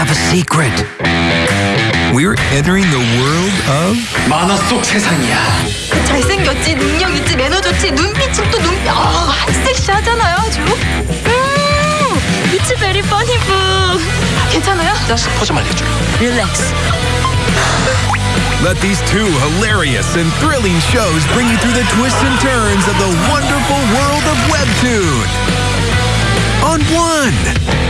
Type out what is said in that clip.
have a secret. We're entering the world of 만화 속 세상이야. 잘생겼지, 능력 있지, 매너 좋지, 눈빛은 또 눈빛, 아, 섹시하잖아요, 아주. 음, it's very funny book. 괜찮아요? 나 스포 좀 알려줘. Relax. Let these two hilarious and thrilling shows bring you through the twists and turns of the wonderful world of Webtoon. On one.